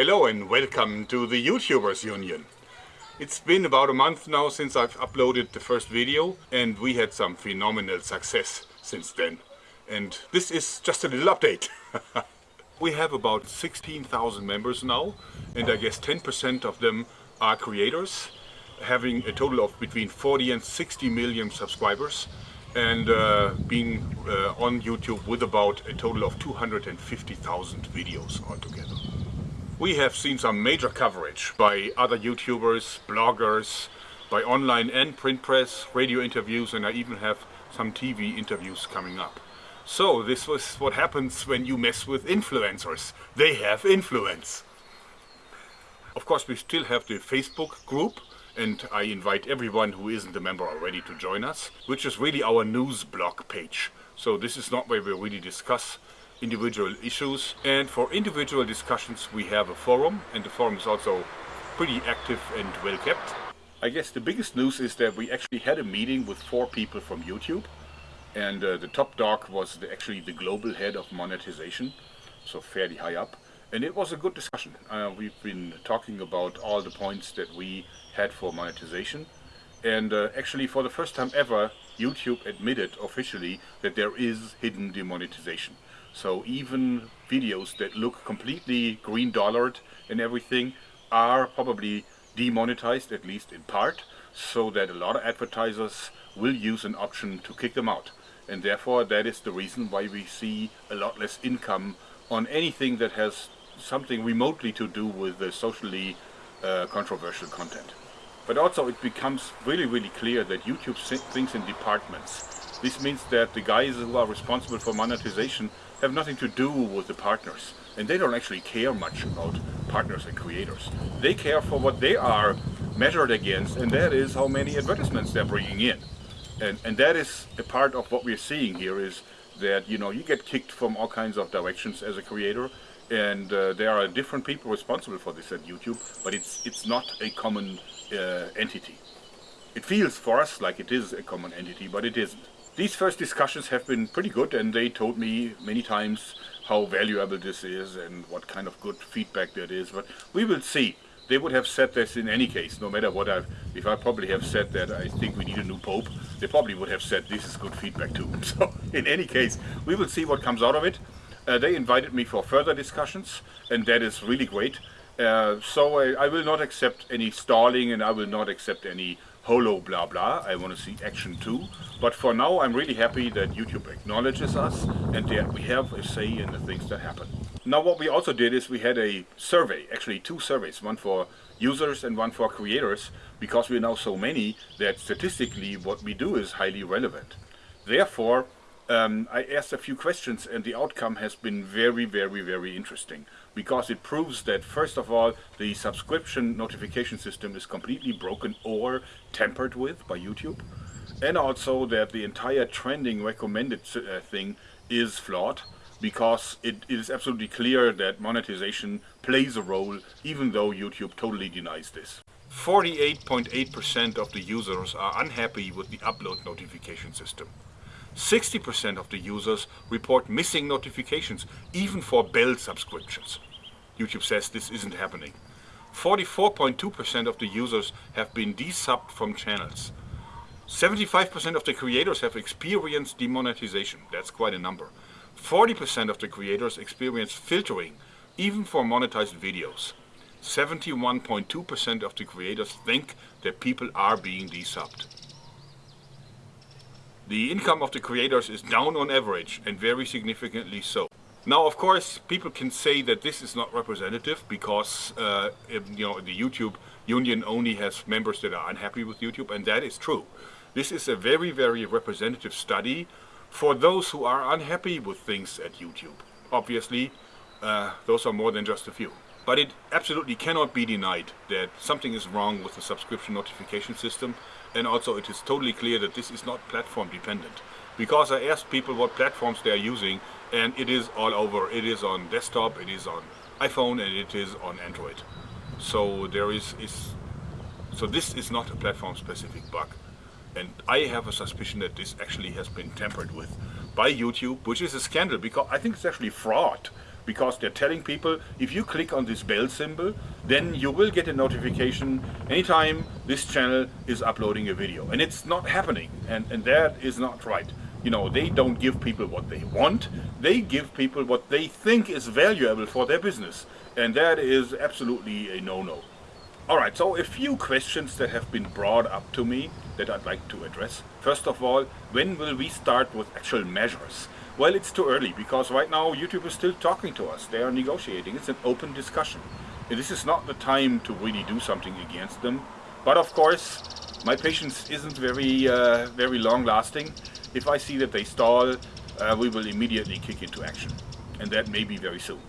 Hello and welcome to the YouTubers Union. It's been about a month now since I've uploaded the first video and we had some phenomenal success since then. And this is just a little update. we have about 16,000 members now and I guess 10% of them are creators having a total of between 40 and 60 million subscribers and uh, being uh, on YouTube with about a total of 250,000 videos altogether. We have seen some major coverage by other YouTubers, bloggers, by online and print press, radio interviews and I even have some TV interviews coming up. So this was what happens when you mess with influencers. They have influence. Of course we still have the Facebook group and I invite everyone who isn't a member already to join us, which is really our news blog page. So this is not where we really discuss individual issues and for individual discussions we have a forum and the forum is also pretty active and well kept. I guess the biggest news is that we actually had a meeting with four people from YouTube and uh, the top dog was the, actually the global head of monetization, so fairly high up. And it was a good discussion. Uh, we've been talking about all the points that we had for monetization. And uh, actually for the first time ever, YouTube admitted officially that there is hidden demonetization. So even videos that look completely green dollared and everything are probably demonetized, at least in part, so that a lot of advertisers will use an option to kick them out. And therefore that is the reason why we see a lot less income on anything that has something remotely to do with the socially uh, controversial content. But also it becomes really, really clear that YouTube thinks in departments. This means that the guys who are responsible for monetization have nothing to do with the partners. And they don't actually care much about partners and creators. They care for what they are measured against, and that is how many advertisements they're bringing in. And, and that is a part of what we're seeing here is that, you know, you get kicked from all kinds of directions as a creator, and uh, there are different people responsible for this at YouTube, but it's, it's not a common uh, entity. It feels for us like it is a common entity, but it isn't. These first discussions have been pretty good and they told me many times how valuable this is and what kind of good feedback that is, but we will see. They would have said this in any case, no matter what I've, if I probably have said that I think we need a new pope, they probably would have said this is good feedback too. So in any case, we will see what comes out of it. Uh, they invited me for further discussions and that is really great. Uh, so I, I, will not accept any stalling and I will not accept any holo blah blah. I want to see action too. But for now I'm really happy that YouTube acknowledges us and that we have a say in the things that happen. Now what we also did is we had a survey, actually two surveys, one for users and one for creators, because we're now so many that statistically what we do is highly relevant. Therefore, um, I asked a few questions and the outcome has been very, very, very interesting because it proves that first of all the subscription notification system is completely broken or tampered with by YouTube and also that the entire trending recommended uh, thing is flawed because it, it is absolutely clear that monetization plays a role even though YouTube totally denies this. 48.8% of the users are unhappy with the upload notification system. 60% of the users report missing notifications, even for bell subscriptions. YouTube says this isn't happening. 44.2% of the users have been desubbed from channels. 75% of the creators have experienced demonetization. That's quite a number. 40% of the creators experience filtering, even for monetized videos. 71.2% of the creators think that people are being desubbed. The income of the creators is down on average and very significantly so. Now, of course, people can say that this is not representative because uh, you know the YouTube union only has members that are unhappy with YouTube, and that is true. This is a very, very representative study for those who are unhappy with things at YouTube. Obviously, uh, those are more than just a few. But it absolutely cannot be denied that something is wrong with the subscription notification system and also it is totally clear that this is not platform dependent. Because I asked people what platforms they are using and it is all over. It is on desktop, it is on iPhone and it is on Android. So there is, is so this is not a platform specific bug. And I have a suspicion that this actually has been tampered with by YouTube, which is a scandal because I think it's actually fraud because they're telling people if you click on this bell symbol then you will get a notification anytime this channel is uploading a video and it's not happening and, and that is not right. You know, they don't give people what they want, they give people what they think is valuable for their business and that is absolutely a no-no. Alright, so a few questions that have been brought up to me that I'd like to address. First of all, when will we start with actual measures? Well, it's too early because right now YouTube is still talking to us. They are negotiating. It's an open discussion. This is not the time to really do something against them. But of course, my patience isn't very, uh, very long lasting. If I see that they stall, uh, we will immediately kick into action. And that may be very soon.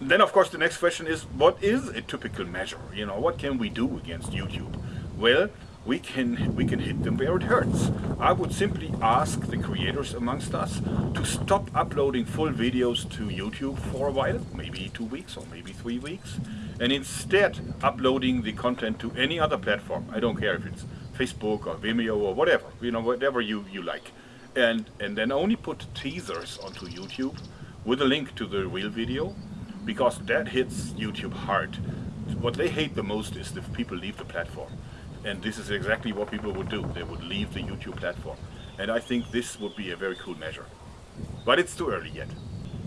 Then of course the next question is, what is a typical measure? You know, what can we do against YouTube? Well, we can we can hit them where it hurts. I would simply ask the creators amongst us to stop uploading full videos to YouTube for a while, maybe two weeks or maybe three weeks, and instead uploading the content to any other platform. I don't care if it's Facebook or Vimeo or whatever, you know, whatever you, you like. And, and then only put teasers onto YouTube with a link to the real video because that hits YouTube hard. What they hate the most is if people leave the platform. And this is exactly what people would do. They would leave the YouTube platform. And I think this would be a very cool measure. But it's too early yet.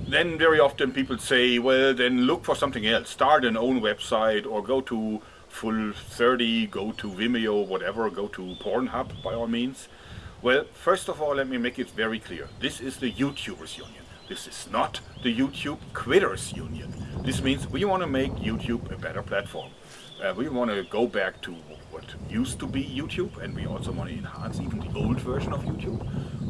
Then very often people say, well, then look for something else. Start an own website or go to Full 30, go to Vimeo, whatever, go to Pornhub by all means. Well, first of all, let me make it very clear. This is the YouTubers Union. This is not the YouTube Quitters Union. This means we want to make YouTube a better platform. Uh, we want to go back to what used to be YouTube and we also want to enhance even the old version of YouTube.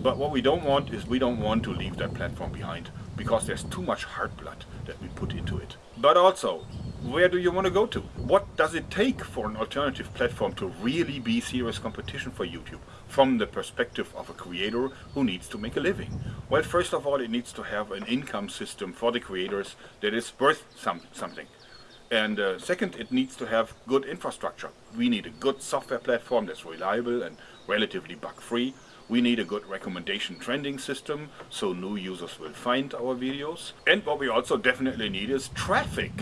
But what we don't want is we don't want to leave that platform behind because there's too much heart blood that we put into it. But also, where do you want to go to? What does it take for an alternative platform to really be serious competition for YouTube from the perspective of a creator who needs to make a living? Well, first of all, it needs to have an income system for the creators that is worth some, something. And uh, second, it needs to have good infrastructure. We need a good software platform that's reliable and relatively bug-free. We need a good recommendation trending system, so new users will find our videos. And what we also definitely need is traffic.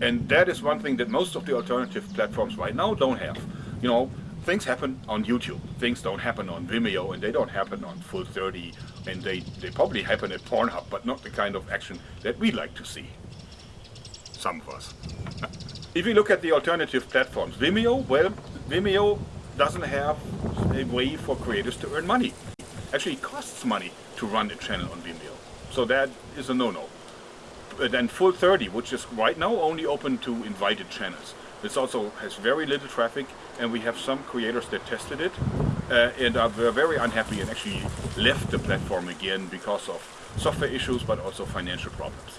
And that is one thing that most of the alternative platforms right now don't have. You know, things happen on YouTube. Things don't happen on Vimeo and they don't happen on Full 30 and they, they probably happen at Pornhub, but not the kind of action that we like to see some of us. if you look at the alternative platforms, Vimeo, well, Vimeo doesn't have a way for creators to earn money. Actually, it costs money to run a channel on Vimeo. So that is a no-no. Then Full 30, which is right now only open to invited channels. This also has very little traffic and we have some creators that tested it uh, and are very unhappy and actually left the platform again because of software issues but also financial problems.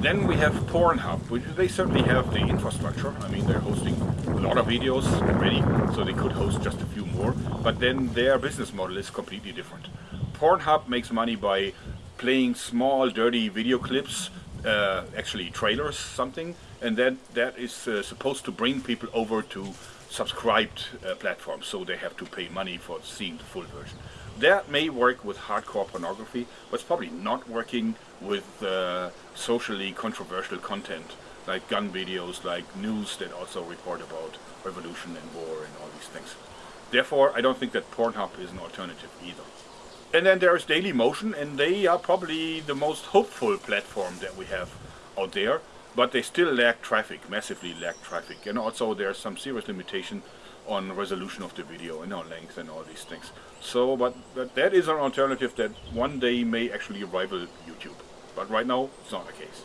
Then we have Pornhub, which they certainly have the infrastructure. I mean, they're hosting a lot of videos already, so they could host just a few more. But then their business model is completely different. Pornhub makes money by playing small, dirty video clips, uh, actually trailers, something, and then that is uh, supposed to bring people over to subscribed uh, platforms, so they have to pay money for seeing the full version. That may work with hardcore pornography, but it's probably not working with uh, socially controversial content like gun videos, like news that also report about revolution and war and all these things. Therefore, I don't think that Pornhub is an alternative either. And then there is Dailymotion, and they are probably the most hopeful platform that we have out there, but they still lack traffic, massively lack traffic. And also there's some serious limitation on resolution of the video and on length and all these things. So, but, but that is an alternative that one day may actually rival YouTube. But right now, it's not the case.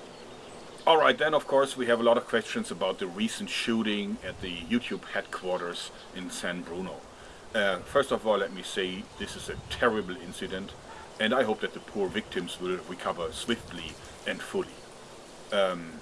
Alright, then of course we have a lot of questions about the recent shooting at the YouTube headquarters in San Bruno. Uh, first of all, let me say this is a terrible incident and I hope that the poor victims will recover swiftly and fully. Um,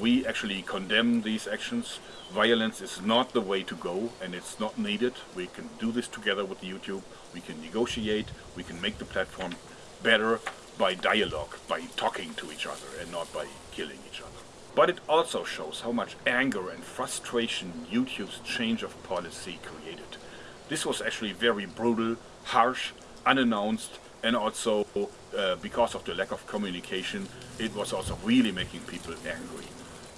we actually condemn these actions. Violence is not the way to go and it's not needed. We can do this together with YouTube. We can negotiate. We can make the platform better by dialogue, by talking to each other and not by killing each other. But it also shows how much anger and frustration YouTube's change of policy created. This was actually very brutal, harsh, unannounced, and also uh, because of the lack of communication, it was also really making people angry.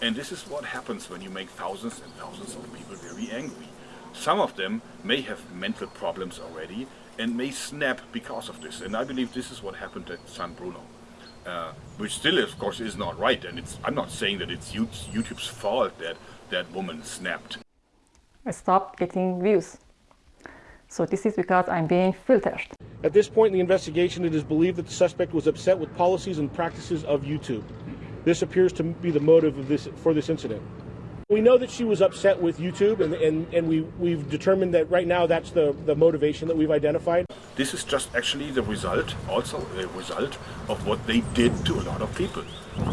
And this is what happens when you make thousands and thousands of people very angry. Some of them may have mental problems already and may snap because of this. And I believe this is what happened at San Bruno. Uh, which still, of course, is not right. And it's, I'm not saying that it's YouTube's fault that that woman snapped. I stopped getting views. So this is because I'm being filtered. At this point in the investigation, it is believed that the suspect was upset with policies and practices of YouTube. This appears to be the motive of this for this incident. We know that she was upset with YouTube, and, and, and we, we've determined that right now that's the, the motivation that we've identified. This is just actually the result, also a result of what they did to a lot of people.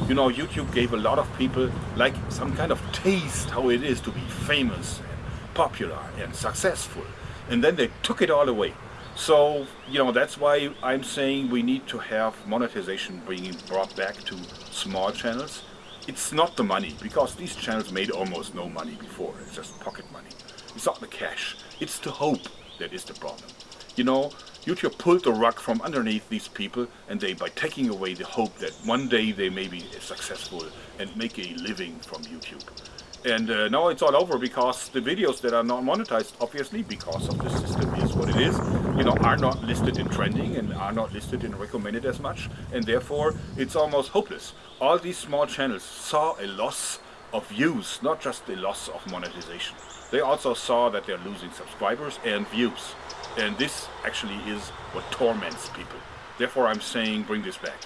You know, YouTube gave a lot of people like some kind of taste how it is to be famous and popular and successful. And then they took it all away. So, you know, that's why I'm saying we need to have monetization being brought back to small channels it's not the money, because these channels made almost no money before. It's just pocket money. It's not the cash. It's the hope that is the problem. You know, YouTube pulled the rug from underneath these people and they, by taking away the hope that one day they may be successful and make a living from YouTube. And uh, now it's all over because the videos that are not monetized, obviously, because of the system is what it is, you know, are not listed in trending and are not listed in recommended as much. And therefore, it's almost hopeless. All these small channels saw a loss of views, not just a loss of monetization. They also saw that they're losing subscribers and views. And this actually is what torments people. Therefore, I'm saying bring this back.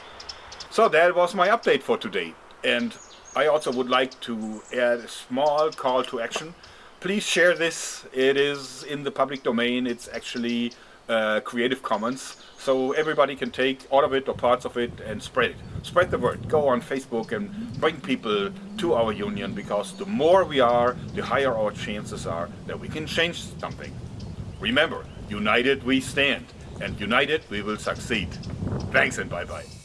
So that was my update for today. And I also would like to add a small call to action. Please share this. It is in the public domain. It's actually uh, Creative Commons. So everybody can take all of it or parts of it and spread it. Spread the word. Go on Facebook and bring people to our union because the more we are, the higher our chances are that we can change something. Remember, united we stand and united we will succeed. Thanks and bye-bye.